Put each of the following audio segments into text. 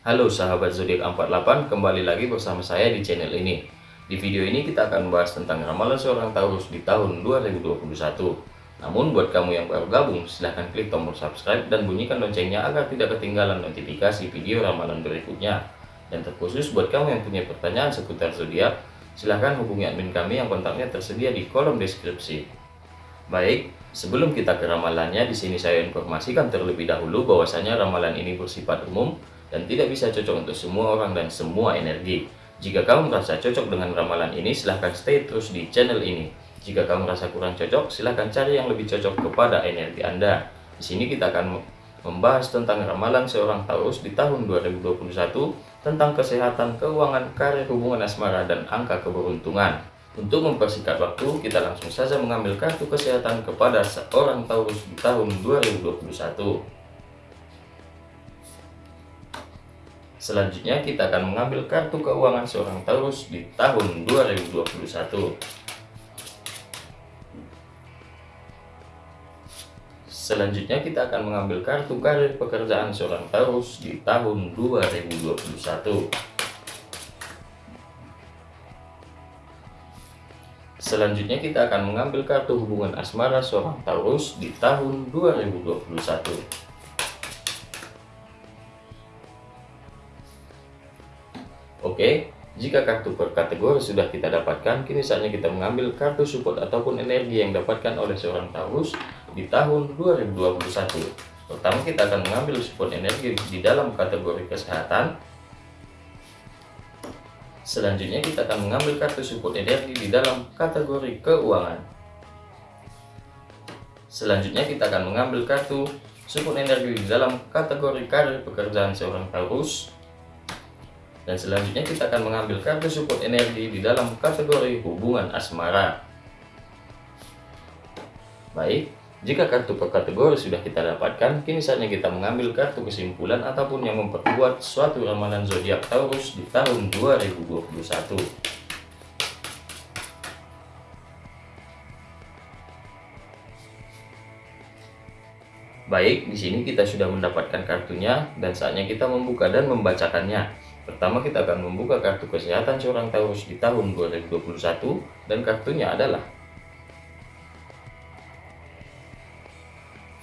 Halo sahabat zodiak 48, kembali lagi bersama saya di channel ini. Di video ini kita akan membahas tentang ramalan seorang Taurus di tahun 2021. Namun buat kamu yang baru gabung, silahkan klik tombol subscribe dan bunyikan loncengnya agar tidak ketinggalan notifikasi video ramalan berikutnya. Dan terkhusus buat kamu yang punya pertanyaan seputar zodiak, silahkan hubungi admin kami yang kontaknya tersedia di kolom deskripsi. Baik, sebelum kita ke ramalannya, di sini saya informasikan terlebih dahulu bahwasanya ramalan ini bersifat umum dan tidak bisa cocok untuk semua orang dan semua energi. Jika kamu merasa cocok dengan ramalan ini, silahkan stay terus di channel ini. Jika kamu merasa kurang cocok, silahkan cari yang lebih cocok kepada energi Anda. Di sini kita akan membahas tentang ramalan seorang Taurus di tahun 2021 tentang kesehatan, keuangan, karir, hubungan asmara, dan angka keberuntungan. Untuk mempersingkat waktu, kita langsung saja mengambil kartu kesehatan kepada seorang Taurus di tahun 2021. Selanjutnya kita akan mengambil kartu keuangan seorang Taurus di tahun 2021. Selanjutnya kita akan mengambil kartu karir pekerjaan seorang Taurus di tahun 2021. Selanjutnya kita akan mengambil kartu hubungan asmara seorang Taurus di tahun 2021. Jika kartu per kategori sudah kita dapatkan, kini saatnya kita mengambil kartu support ataupun energi yang dapatkan oleh seorang Taurus di tahun 2021. Pertama kita akan mengambil support energi di dalam kategori kesehatan. Selanjutnya kita akan mengambil kartu support energi di dalam kategori keuangan. Selanjutnya kita akan mengambil kartu support energi di dalam kategori karir pekerjaan seorang Taurus dan selanjutnya kita akan mengambil kartu support energi di dalam kategori hubungan asmara. Baik, jika kartu per kategori sudah kita dapatkan, kini saatnya kita mengambil kartu kesimpulan ataupun yang memperkuat suatu ramalan zodiak Taurus di tahun 2021. Baik, di sini kita sudah mendapatkan kartunya dan saatnya kita membuka dan membacakannya. Pertama kita akan membuka kartu kesehatan seorang Taurus di tahun 2021 dan kartunya adalah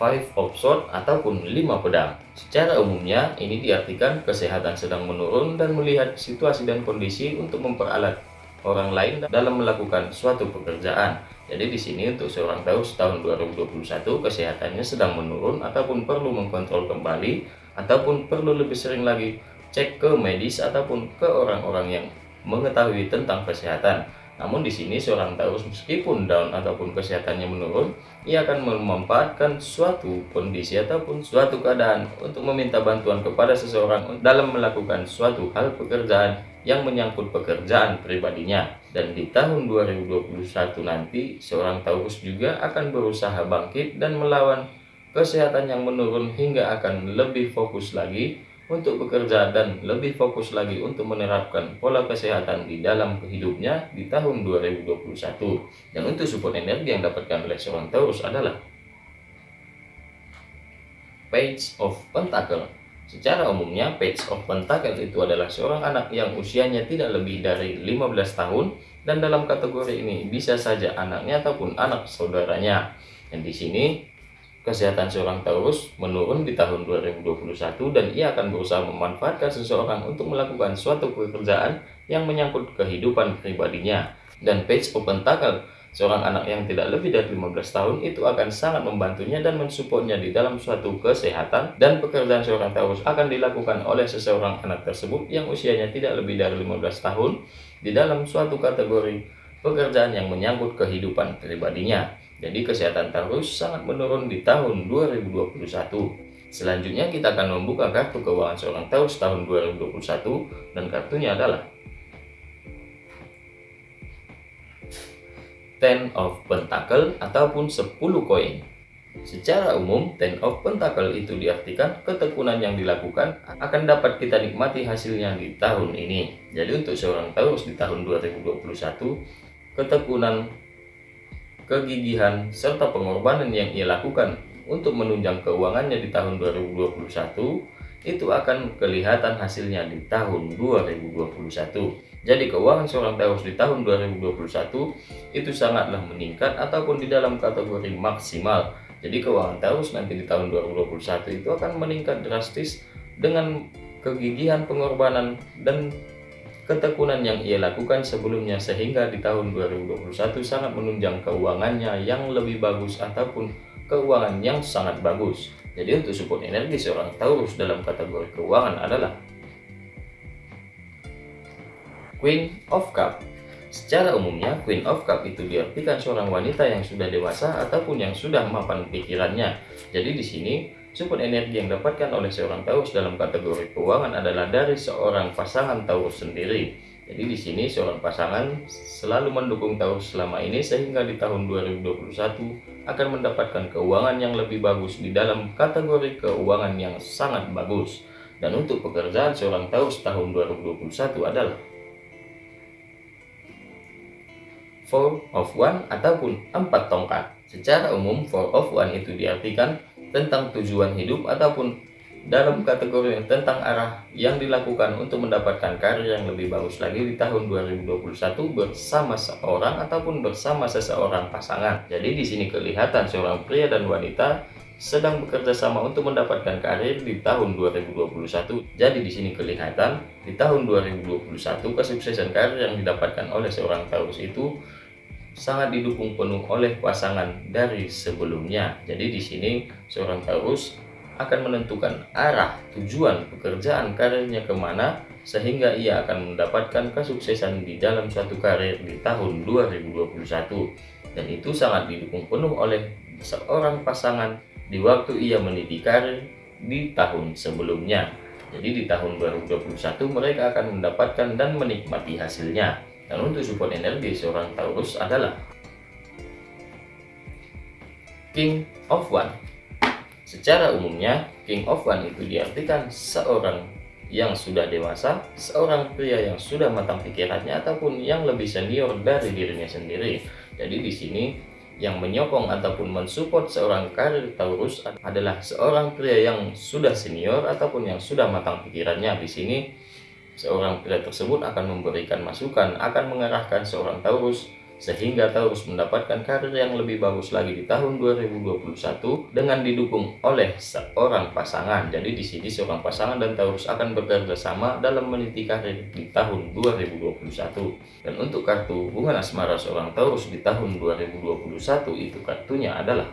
Five of Swords ataupun lima pedang. Secara umumnya ini diartikan kesehatan sedang menurun dan melihat situasi dan kondisi untuk memperalat orang lain dalam melakukan suatu pekerjaan. Jadi di sini untuk seorang Taurus tahun 2021 kesehatannya sedang menurun ataupun perlu mengkontrol kembali ataupun perlu lebih sering lagi cek ke medis ataupun ke orang-orang yang mengetahui tentang kesehatan. Namun di sini seorang Taurus meskipun down ataupun kesehatannya menurun, ia akan memanfaatkan suatu kondisi ataupun suatu keadaan untuk meminta bantuan kepada seseorang dalam melakukan suatu hal pekerjaan yang menyangkut pekerjaan pribadinya. Dan di tahun 2021 nanti, seorang Taurus juga akan berusaha bangkit dan melawan kesehatan yang menurun hingga akan lebih fokus lagi untuk bekerja dan lebih fokus lagi untuk menerapkan pola kesehatan di dalam hidupnya di tahun 2021. Dan untuk support energi yang dapatkan oleh seorang Taurus adalah Page of Pentacle. Secara umumnya, Page of Pentacle itu adalah seorang anak yang usianya tidak lebih dari 15 tahun dan dalam kategori ini bisa saja anaknya ataupun anak saudaranya. Dan di sini kesehatan seorang Taurus menurun di tahun 2021 dan ia akan berusaha memanfaatkan seseorang untuk melakukan suatu pekerjaan yang menyangkut kehidupan pribadinya. Dan Page of Pentacle, seorang anak yang tidak lebih dari 15 tahun itu akan sangat membantunya dan mensupportnya di dalam suatu kesehatan dan pekerjaan seorang Taurus akan dilakukan oleh seseorang anak tersebut yang usianya tidak lebih dari 15 tahun di dalam suatu kategori pekerjaan yang menyangkut kehidupan pribadinya. Jadi kesehatan Taurus sangat menurun di tahun 2021. Selanjutnya kita akan membuka kartu keuangan seorang Taurus tahun 2021 dan kartunya adalah Ten of Pentacle ataupun 10 koin. Secara umum, Ten of Pentacle itu diartikan ketekunan yang dilakukan akan dapat kita nikmati hasilnya di tahun ini. Jadi untuk seorang Taurus di tahun 2021, ketekunan kegigihan, serta pengorbanan yang ia lakukan untuk menunjang keuangannya di tahun 2021 itu akan kelihatan hasilnya di tahun 2021. Jadi keuangan seorang Taurus di tahun 2021 itu sangatlah meningkat ataupun di dalam kategori maksimal. Jadi keuangan Taurus nanti di tahun 2021 itu akan meningkat drastis dengan kegigihan pengorbanan dan ketekunan yang ia lakukan sebelumnya sehingga di tahun 2021 sangat menunjang keuangannya yang lebih bagus ataupun keuangan yang sangat bagus. Jadi untuk support energi seorang Taurus dalam kategori keuangan adalah Queen of Cup. Secara umumnya, Queen of Cup itu diartikan seorang wanita yang sudah dewasa ataupun yang sudah mapan pikirannya. Jadi di sini, support energi yang dapatkan oleh seorang Taurus dalam kategori keuangan adalah dari seorang pasangan Taurus sendiri. Jadi di sini seorang pasangan selalu mendukung Taurus selama ini sehingga di tahun 2021 akan mendapatkan keuangan yang lebih bagus di dalam kategori keuangan yang sangat bagus. Dan untuk pekerjaan seorang Taurus tahun 2021 adalah four of one ataupun empat tongkat. Secara umum, four of one itu diartikan tentang tujuan hidup ataupun dalam kategori tentang arah yang dilakukan untuk mendapatkan karir yang lebih bagus lagi di tahun 2021 bersama seorang ataupun bersama seseorang pasangan. Jadi di sini kelihatan seorang pria dan wanita sedang bekerja sama untuk mendapatkan karir di tahun 2021. Jadi di sini kelihatan di tahun 2021 kesuksesan karir yang didapatkan oleh seorang Taurus itu sangat didukung penuh oleh pasangan dari sebelumnya. Jadi di sini seorang Taurus akan menentukan arah tujuan pekerjaan karirnya ke mana sehingga ia akan mendapatkan kesuksesan di dalam suatu karir di tahun 2021 dan itu sangat didukung penuh oleh seorang pasangan di waktu ia meniti karir di tahun sebelumnya. Jadi di tahun 2021 mereka akan mendapatkan dan menikmati hasilnya dan untuk support energi seorang Taurus adalah King of One. Secara umumnya, King of One itu diartikan seorang yang sudah dewasa, seorang pria yang sudah matang pikirannya ataupun yang lebih senior dari dirinya sendiri. Jadi di sini yang menyokong ataupun mensupport seorang karir Taurus adalah seorang pria yang sudah senior ataupun yang sudah matang pikirannya. Di sini Seorang pria tersebut akan memberikan masukan, akan mengarahkan seorang Taurus sehingga Taurus mendapatkan karir yang lebih bagus lagi di tahun 2021 dengan didukung oleh seorang pasangan. Jadi di sini seorang pasangan dan Taurus akan bekerja sama dalam meniti karir di tahun 2021. Dan untuk kartu hubungan asmara seorang Taurus di tahun 2021 itu kartunya adalah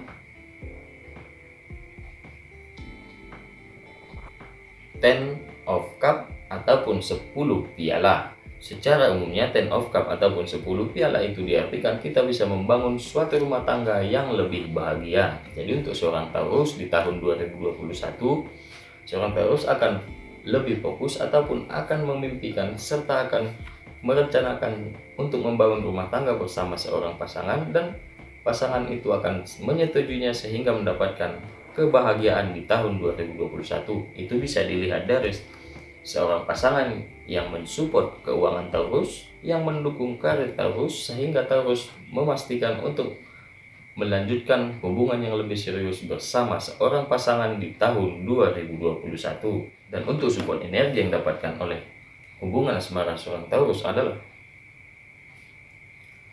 Ten of Cup ataupun 10 piala. Secara umumnya ten of cup ataupun 10 piala itu diartikan kita bisa membangun suatu rumah tangga yang lebih bahagia. Jadi untuk seorang Taurus di tahun 2021, seorang Taurus akan lebih fokus ataupun akan memimpikan serta akan merencanakan untuk membangun rumah tangga bersama seorang pasangan dan pasangan itu akan menyetujuinya sehingga mendapatkan kebahagiaan di tahun 2021. Itu bisa dilihat dari seorang pasangan yang mensupport keuangan Taurus, yang mendukung karir Taurus, sehingga Taurus memastikan untuk melanjutkan hubungan yang lebih serius bersama seorang pasangan di tahun 2021. Dan untuk support energi yang dapatkan oleh hubungan asmara seorang Taurus adalah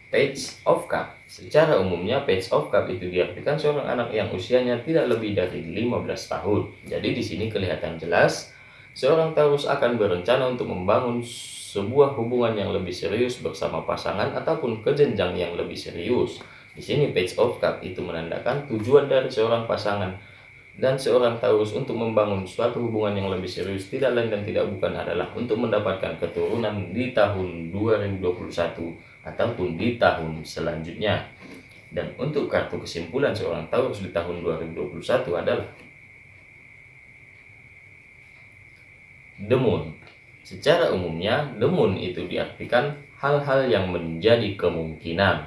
Page of Cup. Secara umumnya Page of Cup itu diartikan seorang anak yang usianya tidak lebih dari 15 tahun. Jadi di sini kelihatan jelas Seorang Taurus akan berencana untuk membangun sebuah hubungan yang lebih serius bersama pasangan ataupun kejenjang yang lebih serius. Di sini page of cup itu menandakan tujuan dari seorang pasangan dan seorang Taurus untuk membangun suatu hubungan yang lebih serius tidak lain dan tidak bukan adalah untuk mendapatkan keturunan di tahun 2021 ataupun di tahun selanjutnya. Dan untuk kartu kesimpulan seorang Taurus di tahun 2021 adalah moon. Secara umumnya, moon itu diartikan hal-hal yang menjadi kemungkinan.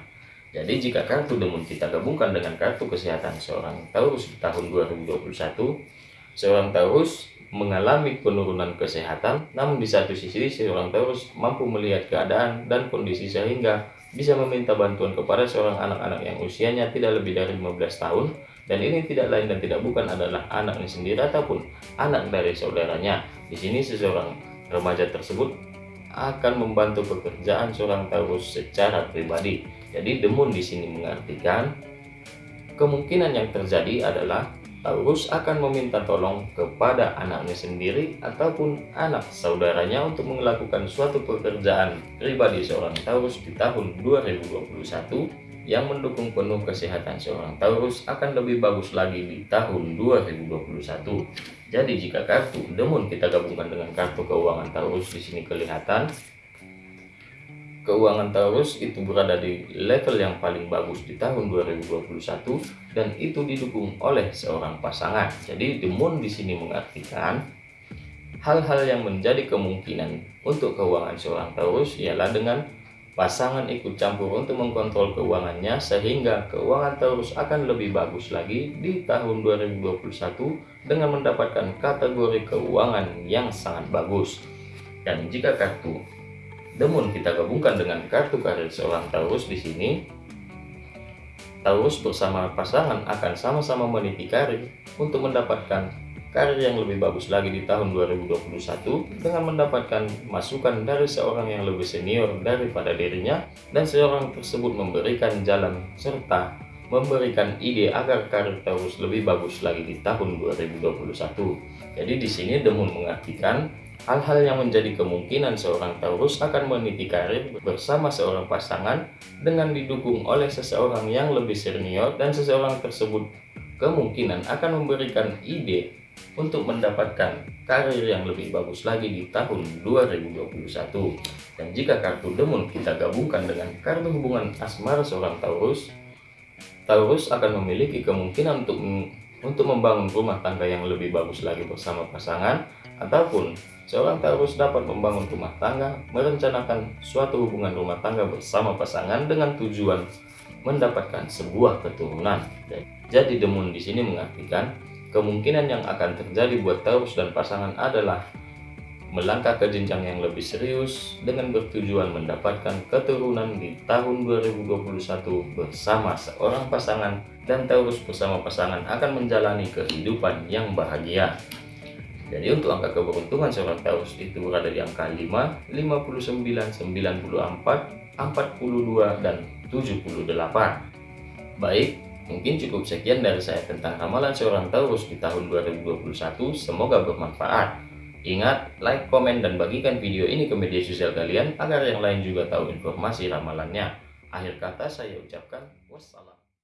Jadi jika kartu moon kita gabungkan dengan kartu kesehatan seorang Taurus di tahun 2021, seorang Taurus mengalami penurunan kesehatan, namun di satu sisi seorang Taurus mampu melihat keadaan dan kondisi sehingga bisa meminta bantuan kepada seorang anak-anak yang usianya tidak lebih dari 15 tahun dan ini tidak lain dan tidak bukan adalah anaknya sendiri ataupun anak dari saudaranya. Di sini seseorang remaja tersebut akan membantu pekerjaan seorang Taurus secara pribadi. Jadi demun di sini mengartikan kemungkinan yang terjadi adalah Taurus akan meminta tolong kepada anaknya sendiri ataupun anak saudaranya untuk melakukan suatu pekerjaan pribadi seorang Taurus di tahun 2021 yang mendukung penuh kesehatan seorang Taurus akan lebih bagus lagi di tahun 2021. Jadi jika kartu demun kita gabungkan dengan kartu keuangan Taurus di sini kelihatan keuangan Taurus itu berada di level yang paling bagus di tahun 2021 dan itu didukung oleh seorang pasangan. Jadi moon di sini mengartikan hal-hal yang menjadi kemungkinan untuk keuangan seorang Taurus ialah dengan pasangan ikut campur untuk mengkontrol keuangannya sehingga keuangan Taurus akan lebih bagus lagi di tahun 2021 dengan mendapatkan kategori keuangan yang sangat bagus. Dan jika kartu namun kita gabungkan dengan kartu karir seorang Taurus di sini. Taurus bersama pasangan akan sama-sama meniti karir untuk mendapatkan karir yang lebih bagus lagi di tahun 2021 dengan mendapatkan masukan dari seorang yang lebih senior daripada dirinya dan seorang tersebut memberikan jalan serta memberikan ide agar karir Taurus lebih bagus lagi di tahun 2021. Jadi di sini Demun mengartikan Hal-hal yang menjadi kemungkinan seorang Taurus akan meniti karir bersama seorang pasangan dengan didukung oleh seseorang yang lebih senior dan seseorang tersebut kemungkinan akan memberikan ide untuk mendapatkan karir yang lebih bagus lagi di tahun 2021. Dan jika kartu Demun kita gabungkan dengan kartu hubungan asmara seorang Taurus, Taurus akan memiliki kemungkinan untuk untuk membangun rumah tangga yang lebih bagus lagi bersama pasangan ataupun seorang Taurus dapat membangun rumah tangga, merencanakan suatu hubungan rumah tangga bersama pasangan dengan tujuan mendapatkan sebuah keturunan. Jadi demun di sini mengartikan kemungkinan yang akan terjadi buat Taurus dan pasangan adalah melangkah ke jenjang yang lebih serius dengan bertujuan mendapatkan keturunan di tahun 2021 bersama seorang pasangan dan Taurus bersama pasangan akan menjalani kehidupan yang bahagia. Jadi untuk angka keberuntungan seorang Taurus itu berada di angka 5, 59, 94, 42, dan 78. Baik, mungkin cukup sekian dari saya tentang ramalan seorang Taurus di tahun 2021. Semoga bermanfaat. Ingat, like, komen, dan bagikan video ini ke media sosial kalian agar yang lain juga tahu informasi ramalannya. Akhir kata saya ucapkan wassalam.